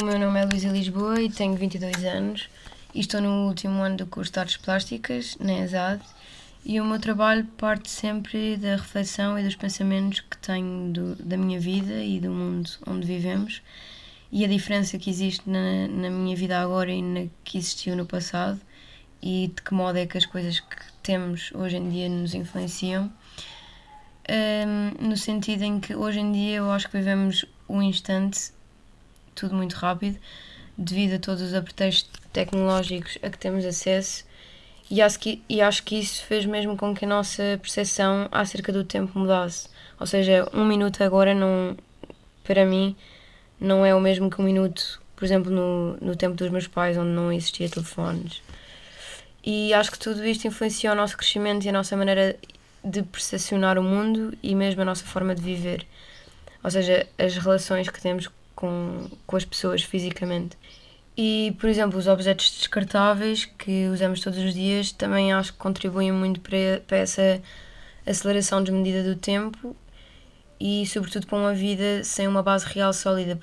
O meu nome é Luísa Lisboa e tenho 22 anos e estou no último ano do curso de Artes Plásticas, na ESAD, e o meu trabalho parte sempre da reflexão e dos pensamentos que tenho do, da minha vida e do mundo onde vivemos e a diferença que existe na, na minha vida agora e na que existiu no passado e de que modo é que as coisas que temos hoje em dia nos influenciam. Um, no sentido em que hoje em dia eu acho que vivemos um instante, tudo muito rápido, devido a todos os apretextos tecnológicos a que temos acesso e acho, que, e acho que isso fez mesmo com que a nossa percepção acerca do tempo mudasse. Ou seja, um minuto agora não, para mim, não é o mesmo que um minuto, por exemplo, no, no tempo dos meus pais, onde não existia telefones. E acho que tudo isto influencia o nosso crescimento e a nossa maneira de percepcionar o mundo e mesmo a nossa forma de viver. Ou seja, as relações que temos com, com as pessoas fisicamente. E, por exemplo, os objetos descartáveis que usamos todos os dias também acho que contribuem muito para, para essa aceleração desmedida do tempo e, sobretudo, para uma vida sem uma base real sólida.